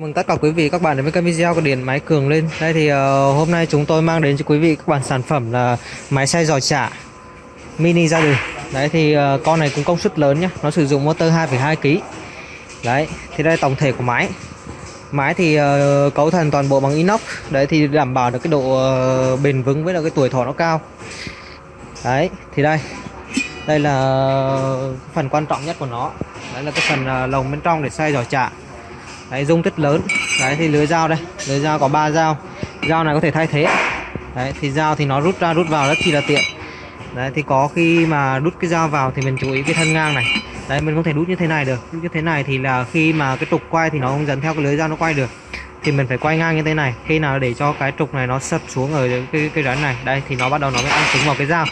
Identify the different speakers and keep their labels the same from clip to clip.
Speaker 1: Chào mừng tất cả quý vị các bạn đến với kênh video của Điện Máy Cường lên Đây thì uh, hôm nay chúng tôi mang đến cho quý vị các bạn sản phẩm là máy xay giò chả mini gia đình. Đấy thì uh, con này cũng công suất lớn nhé Nó sử dụng motor 2,2 kg Đấy thì đây tổng thể của máy. Máy thì uh, cấu thành toàn bộ bằng inox Đấy thì đảm bảo được cái độ uh, bền vững với là cái tuổi thọ nó cao. Đấy thì đây. Đây là phần quan trọng nhất của nó. Đấy là cái phần uh, lồng bên trong để xay giò chả đấy, dung tích lớn. Đấy, thì lưới dao đây. Lưới dao có 3 dao. Dao này có thể thay thế. Đấy, thì dao thì nó rút ra, rút vào rất chi là tiện. Đấy, thì có khi mà đút cái dao vào thì mình chú ý cái thân ngang này. Đấy, mình không thể đút như thế này được. Đút như thế này thì là khi mà cái trục quay thì nó không dẫn theo cái lưới dao nó quay được. Thì mình phải quay ngang như thế này. Khi nào để cho cái trục này nó sập xuống ở cái cái rắn này. Đây, thì nó bắt đầu nó mới ăn trúng vào cái dao.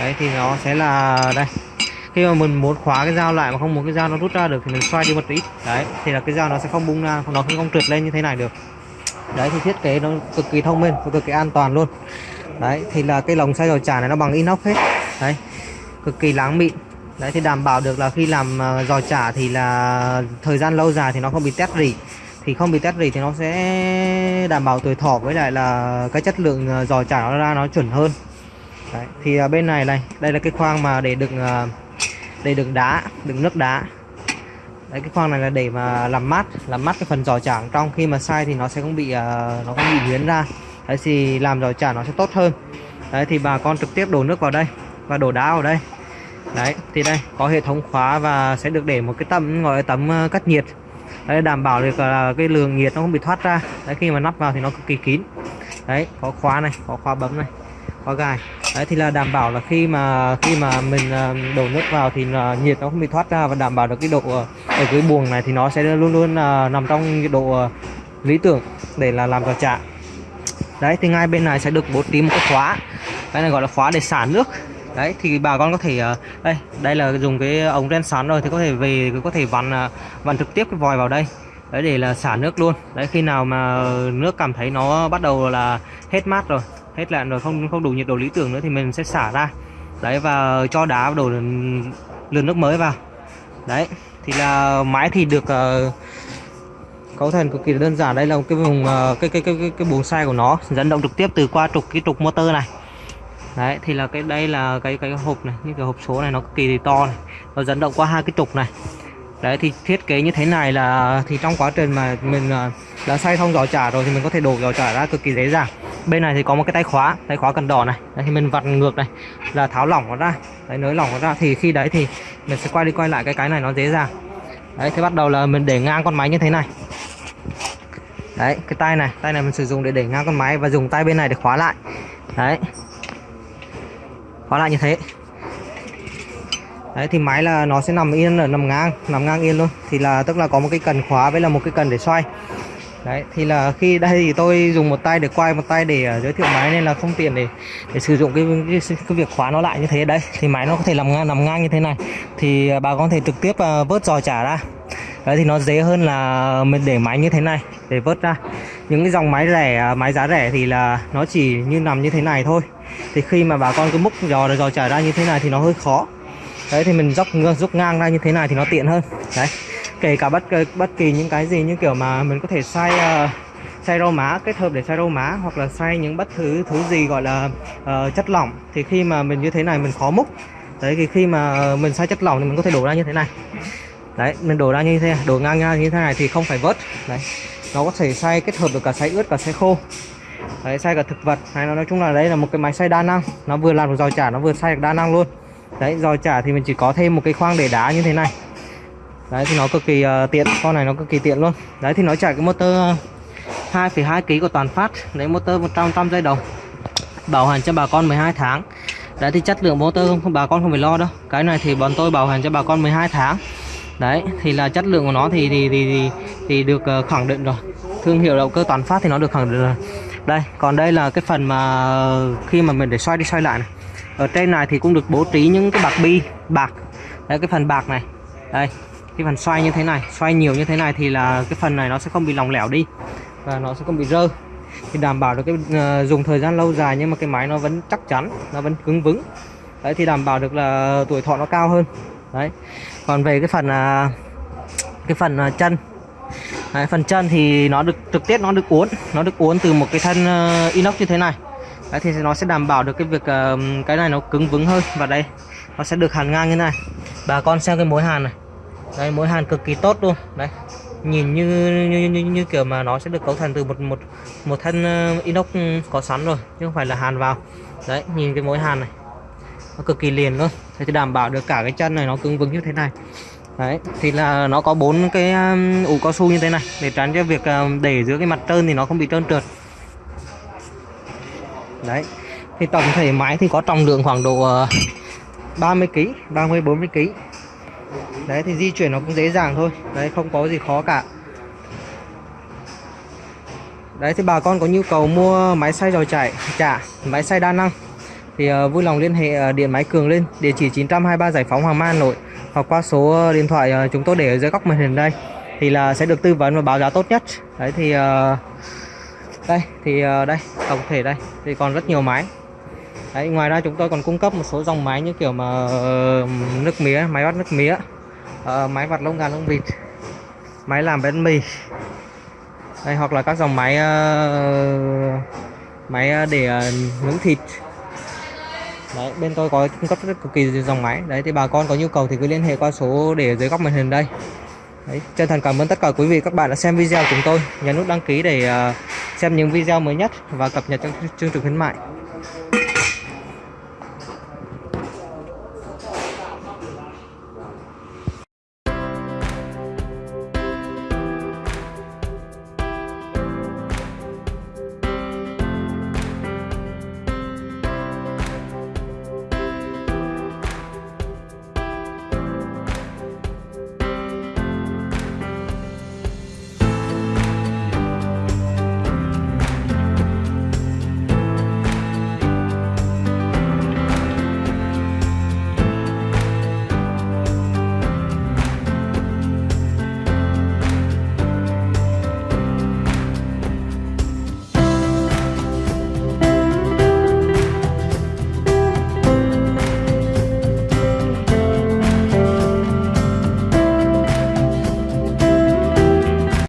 Speaker 1: Đấy, thì nó sẽ là đây khi mà mình muốn khóa cái dao lại mà không muốn cái dao nó rút ra được thì mình xoay đi một tí. Đấy thì là cái dao nó sẽ không bung ra nó không trượt lên như thế này được. Đấy thì thiết kế nó cực kỳ thông minh và cực kỳ an toàn luôn. Đấy thì là cái lồng xay dầu chả này nó bằng inox hết. Đấy cực kỳ láng mịn. Đấy thì đảm bảo được là khi làm ờ, giò chả thì là thời gian lâu dài thì nó không bị tét rỉ. Thì không bị tét rỉ thì nó sẽ đảm bảo tuổi thọ với lại là cái chất lượng ờ, giò chả nó ra nó chuẩn hơn. Đấy, thì ờ, bên này này đây là cái khoang mà để đựng ờ, đây đựng đá đựng nước đá. Đấy cái khoang này là để mà làm mát làm mát cái phần giò chả trong. Khi mà sai thì nó sẽ không bị uh, nó không bị huyến ra. Đấy thì làm giò chả nó sẽ tốt hơn. Đấy thì bà con trực tiếp đổ nước vào đây và đổ đá vào đây. Đấy thì đây có hệ thống khóa và sẽ được để một cái tấm gọi là tấm ờ, cắt nhiệt. Đấy đảm bảo được là cái lượng nhiệt nó không bị thoát ra. Đấy khi mà nắp vào thì nó cực kỳ kín. Đấy có khóa này có khóa bấm này qua gài đấy, thì là đảm bảo là khi mà khi mà mình à, đổ nước vào thì à, nhiệt nó không bị thoát ra và đảm bảo được cái độ à, ở cái buồng này thì nó sẽ luôn luôn nằm trong cái độ lý tưởng để là làm giò chả. Đấy, thì ngay bên này sẽ được bố trí một cái khóa. Cái này gọi là khóa để xả nước. Đấy, thì bà con có thể đây đây là dùng cái ống ren sắn rồi thì có thể về, có thể vặn vặn trực tiếp cái vòi vào đây. Đấy, để là xả nước luôn. Đấy, khi nào mà nước cảm thấy nó bắt đầu là hết mát rồi hết lạnh rồi không không đủ nhiệt độ lý tưởng nữa thì mình sẽ xả ra. Đấy và cho đá đổ lượt nước mới vào. Đấy thì là máy thì được uh, cấu thành cực kỳ đơn giản. Đây là một cái vùng uh, cái cái cái cái, cái buồng xay của nó dẫn động trực tiếp từ qua trục cái trục motor này. Đấy thì là cái đây là cái cái hộp này như cái hộp số này nó cực kỳ to này nó dẫn động qua hai cái trục này. Đấy thì thiết kế như thế này là thì trong quá trình mà mình uh, đã xay xong giò chả rồi thì mình có thể đổ giò chả ra cực kỳ dễ dàng bên này thì có một cái tay khóa tay khóa cần đỏ này. Đấy, thì mình vặn ngược này là tháo lỏng nó ra. Đấy nới lỏng nó ra. Thì khi đấy thì mình sẽ quay đi quay lại cái cái này nó dễ dàng. Đấy thì bắt đầu là mình để ngang con máy như thế này. Đấy cái tay này tay này mình sử dụng để để ngang con máy và dùng tay bên này để khóa lại. Đấy. Khóa lại như thế. Đấy thì máy là nó sẽ nằm yên ở nằm ngang nằm ngang yên luôn. Thì là tức là có một cái cần khóa với là một cái cần để xoay đấy thì là khi đây thì tôi dùng một tay để quay một tay để ờ, giới thiệu máy nên là không tiện để để sử dụng cái, cái cái việc khóa nó lại như thế. Đấy thì máy nó có thể nằm ngang nằm ngang như thế này. Thì ờ, bà bà có thể trực tiếp ờ, vớt giò trả ra. Đấy thì nó dễ hơn là mình để máy như thế này để vớt ra. Những cái dòng máy rẻ máy giá rẻ thì là nó chỉ như nằm như thế này thôi. Thì khi mà bà con cứ múc giò giò trả ra như thế này thì nó hơi khó. Đấy thì mình dốc dốc ngang ra như thế này thì nó tiện hơn. Đấy kể cả bất bất kỳ những cái gì như kiểu mà mình có thể xay uh, xay rau má kết hợp để xay rau má hoặc là xay những bất thứ thứ gì gọi là uh, chất lỏng thì khi mà mình như thế này mình khó múc. Đấy thì khi mà mình xay chất lỏng thì mình có thể đổ ra như thế này. Đấy mình đổ ra như thế đổ ngang ngang như thế này thì không phải vớt. Đấy nó có thể xay kết hợp được cả xay ướt cả xay khô. Đấy xay cả thực vật. Hay nó nói chung là đây là một cái máy xay đa năng. Nó vừa làm được giò chả nó vừa xay được đa năng luôn. Đấy giò chả thì mình chỉ có thêm một cái khoang để đá như thế này đấy thì nó cực kỳ uh, tiện. Con này nó cực kỳ tiện luôn. Đấy thì nó chạy cái motor ờ, 2,2 kg của toàn phát. Đấy motor 100 trăm dây đồng bảo hành cho bà con 12 tháng. Đấy thì chất lượng motor không bà con không phải lo đâu. Cái này thì bọn tôi bảo hành cho bà con 12 tháng. Đấy thì là chất lượng của nó thì thì thì thì, thì được uh, khẳng định rồi. Thương hiệu động cơ toàn phát thì nó được khẳng định rồi. Đây còn đây là cái phần mà khi mà mình để xoay đi xoay lại này. Ở trên này thì cũng được bố trí những cái bạc bi bạc. Đấy cái phần bạc này. Đây cái phần xoay như thế này xoay nhiều như thế này thì là cái phần này nó sẽ không bị lỏng lẻo đi và nó sẽ không bị rơ thì đảm bảo được cái uh, dùng thời gian lâu dài nhưng mà cái máy nó vẫn chắc chắn nó vẫn cứng vững. Đấy thì đảm bảo được là tuổi thọ nó cao hơn. Đấy. Còn về cái phần uh, cái phần uh, chân. Đấy, phần chân thì nó được trực tiếp nó được uốn nó được uốn từ một cái thân uh, inox như thế này. Đấy, thì nó sẽ đảm bảo được cái việc uh, cái này nó cứng vững hơn. Và đây nó sẽ được hàn ngang như này. Bà con xem cái mối hàn này đây mối hàn cực kỳ tốt luôn. Đấy nhìn như như, như, như kiểu mà nó sẽ được cấu thành từ một một một thân ờ, inox ừ, có sẵn rồi chứ không phải là hàn vào. Đấy nhìn cái mối hàn này nó cực kỳ liền luôn. Thế thì đảm bảo được cả cái chân này nó cứng vững như thế này. Đấy thì là nó có bốn cái um, ủ cao su như thế này để tránh cho việc um, để giữa cái mặt trơn thì nó không bị trơn trượt. Đấy thì tổng thể máy thì có trọng lượng khoảng độ uh, 30 kg 30 40 kg đấy thì di chuyển nó cũng dễ dàng thôi. Đấy không có gì khó cả. Đấy thì bà con có nhu cầu mua máy xay dò chảy chả máy xay đa năng thì uh, vui lòng liên hệ uh, điện máy cường lên địa chỉ 923 giải phóng hoàng mai hà nội hoặc qua số ờ, điện thoại uh, chúng tôi để ở dưới góc màn hình đây thì là sẽ được tư vấn và báo giá tốt nhất. Đấy thì uh, đây thì uh, đây tổng thể đây thì còn rất nhiều máy. Đấy ngoài ra chúng tôi còn cung cấp một số dòng máy như kiểu mà uh, nước mía máy bắt nước mía uh, máy vặt lông gà lông vịt. Máy làm bánh mì. Đây hoặc là các dòng máy uh, máy ờ, để uh, nướng thịt. Đấy bên tôi có cung cấp rất cực kỳ dòng máy. Đấy thì bà con có nhu cầu thì cứ liên hệ qua số để dưới góc màn hình đây. Đấy, chân thành cảm ơn tất cả quý vị các bạn đã xem video của chúng tôi. Nhấn nút đăng ký để uh, xem những video mới nhất và cập nhật trong chương trình khuyến mại.